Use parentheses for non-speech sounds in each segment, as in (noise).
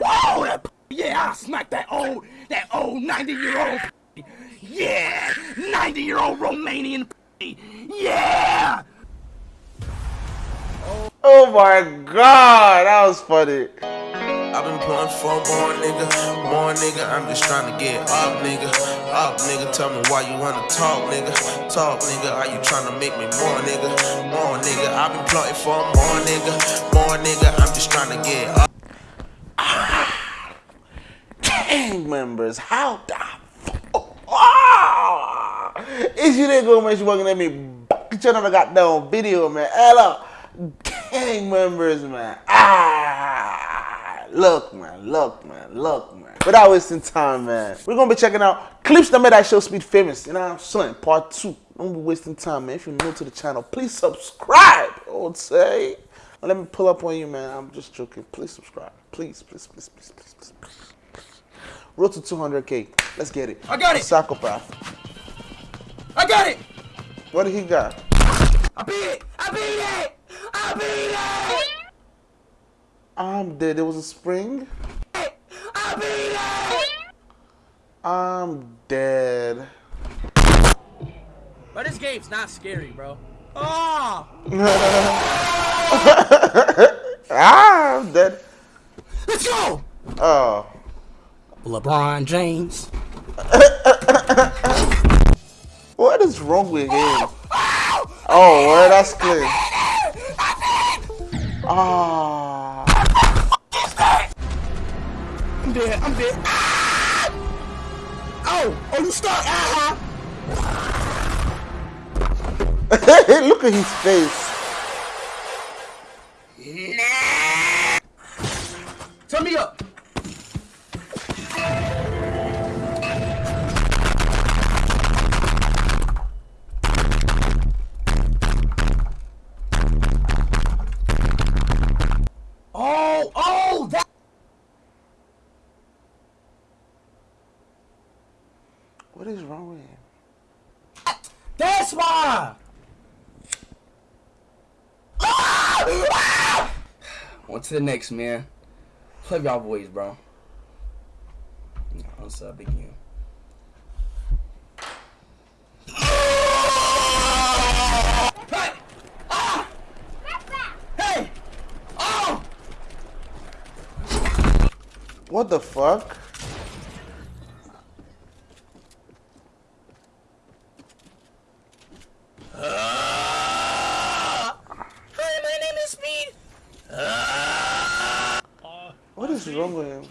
Whoa, that yeah, I smacked that old, that old 90 year old. Yeah, 90 year old Romanian. Yeah. Oh my god, that was funny. I've been pulling for more nigga, more nigga. I'm just trying to get up, nigga. Up, nigga. Tell me why you wanna talk, nigga. Talk, nigga. Are you trying to make me more, nigga? More, nigga. I've been plotting for more, nigga. More, nigga. I'm just trying to get up. Gang members, how the fuck? Ah! Is you there go, man? You working at me? Get your another goddamn video, man. Hello, gang members, man. Ah, look, man, look, man, look, man. Without wasting time, man, we're gonna be checking out clips that made that show Speed famous. You know what I'm saying? Part two. Don't be wasting time, man. If you're new to the channel, please subscribe. I would say. Let me pull up on you, man. I'm just joking. Please subscribe. Please, please, please, please, please, please. please. Road to 200k. Let's get it. I got it. Psychopath. I got it. What did he got? I beat it. I beat it. I beat it. I'm dead. There was a spring. I beat it. I'm dead. But this game's not scary, bro. Oh, (laughs) ah, I'm dead. let's go. Oh. LeBron James. (laughs) What is wrong with him? Oh, well, that's clear. Ah. I'm dead. I'm dead. Ah! Oh, oh, you stuck. Ah! (laughs) Look at his face. Turn me up. What is wrong with him? That's why. On to the next, man. Play y'all boys, bro. What's up, again? Hey! Ah! Hey! Oh! What the fuck? Hi, my name is Speed. What is wrong with him?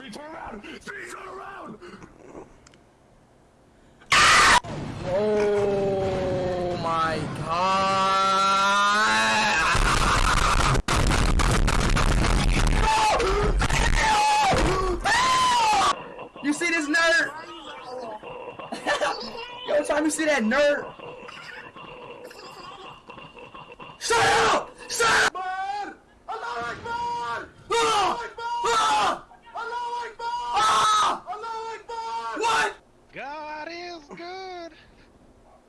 Oh my god! You see this nerd? (laughs) Yo, time you see that nerd? Shut up! Shut up! Ah! Ah! Ah! What? God is good.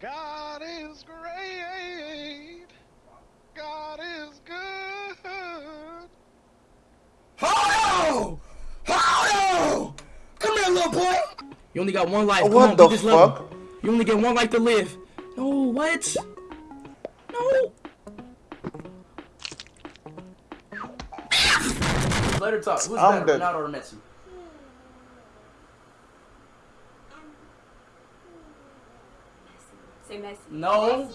God is great. God is good. Hold on! Hold on! Come here, little boy! You only got one life. Oh, Come What on, the beat this level. fuck? You only get one life to live. No, what? No. Let her talk. Who's I'm better, dead. Ronaldo or Messi? Say Messi. No.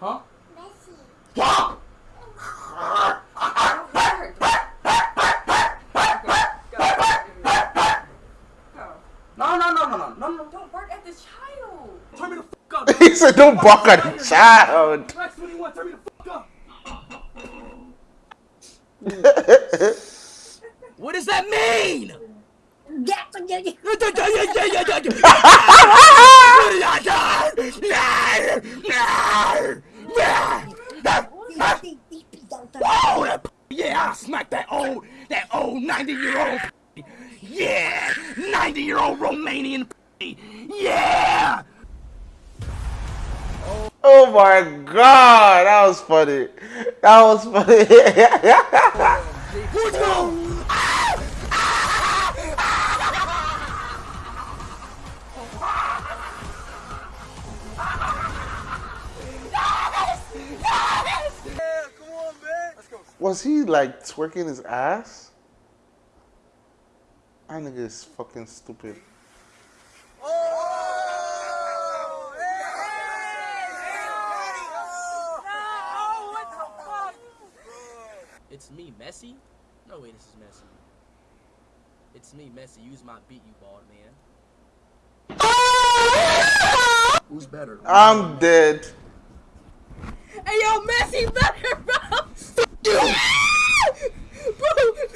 Huh? Messi. Yeah. No, no, no, no, no, no, no. Don't bark at the child. Turn me the fuck up. (laughs) he said, don't bark at the child. Max 21, turn me the fuck up. What does that mean? Yeah, I smacked that old, that old 90 year old. Yeah, 90 year old Romanian. Yeah. Oh my god, that was funny. That was funny. Let's go. Was he like twerking his ass? That nigga is fucking stupid. It's me, Messi? No way this is Messi. It's me, Messi. Use my beat, you bald man. Who's better? I'm dead. Hey, yo, Messi better, bro. bro,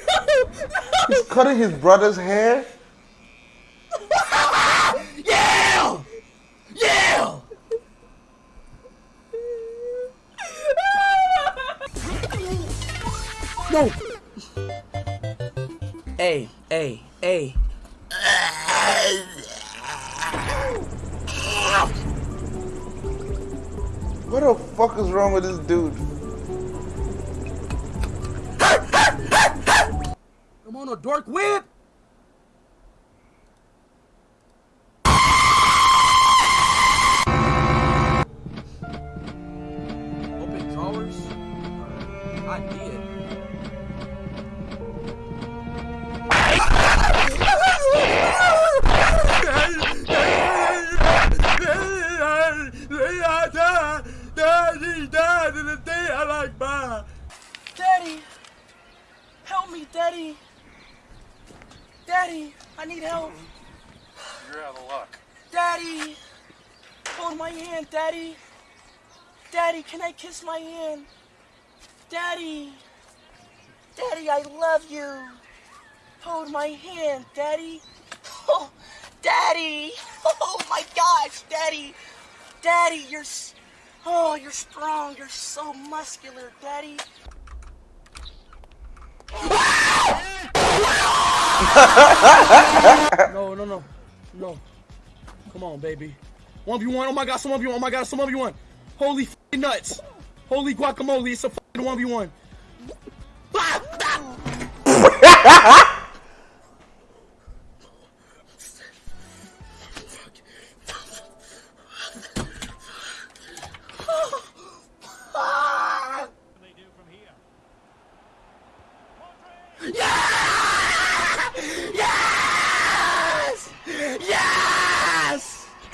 no, no. He's cutting his brother's hair. No! Hey, hey, hey. What the fuck is wrong with this dude? I'm on a dark whip! Open drawers? I did. Daddy, I need help. You're out of luck. Daddy! Hold my hand, Daddy! Daddy, can I kiss my hand? Daddy! Daddy, I love you! Hold my hand, Daddy! Oh, Daddy! Oh my gosh, Daddy! Daddy, you're Oh, you're strong. You're so muscular, Daddy. No, no, no. No. Come on, baby. 1v1. Oh my god, some 1v1. Oh my god, some 1v1. Holy nuts. Holy guacamole. It's a f***ing 1v1.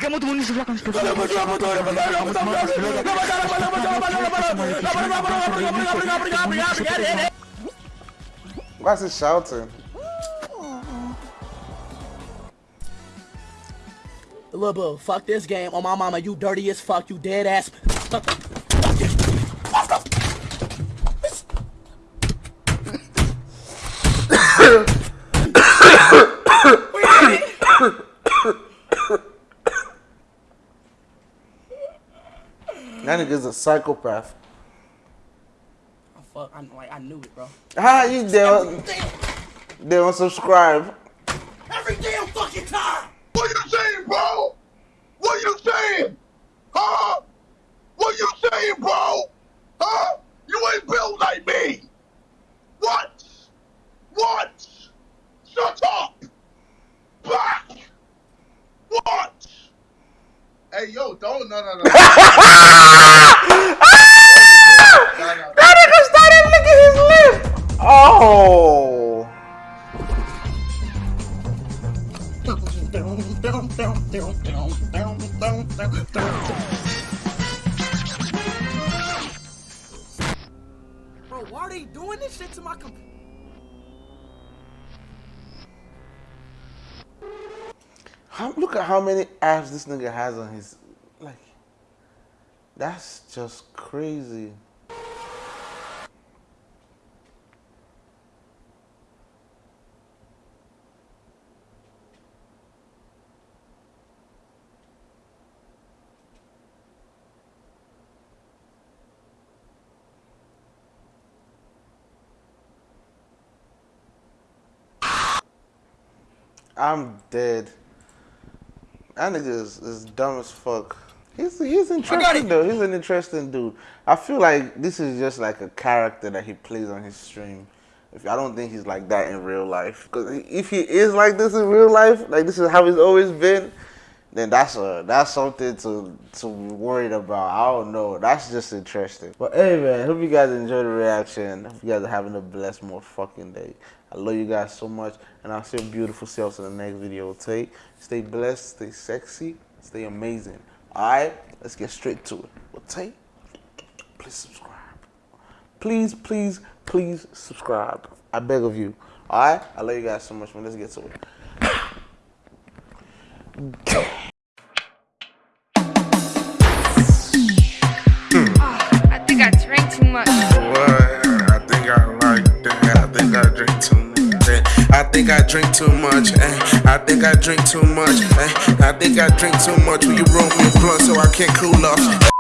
Kamu tunggu di sebelah kan. Why is he shouting? Lil Boo, fuck this game. On my mama, you dirty as fuck. You dead ass. That nigga's a psychopath. Oh, fuck, I, like, I knew it, bro. Ah, you don't, they don't subscribe. Every damn fucking time! What you saying, bro? What you saying? Huh? What you saying, bro? Huh? You ain't built like me. What? What? Shut up. Back. What? Hey, yo, don't, no, no, no. (laughs) Bro, why are they doing this shit to my computer? How, look at how many apps this nigga has on his like. That's just crazy. I'm dead. That nigga is, is dumb as fuck. He's he's interesting though. He's an interesting dude. I feel like this is just like a character that he plays on his stream. If I don't think he's like that in real life, because if he is like this in real life, like this is how he's always been, then that's a that's something to to be worried about. I don't know. That's just interesting. But hey man, hope you guys enjoy the reaction. Hope you guys are having a blessed more fucking day. I love you guys so much, and I'll see your beautiful selves in the next video. Take, stay blessed, stay sexy, stay amazing. All right, let's get straight to it. Well, take, please subscribe. Please, please, please subscribe. I beg of you. All right, I love you guys so much, man. Let's get to it. (coughs) drink too much. eh. I think I drink too much. eh. I think I drink too much. Will you roll me a blunt so I can't cool off?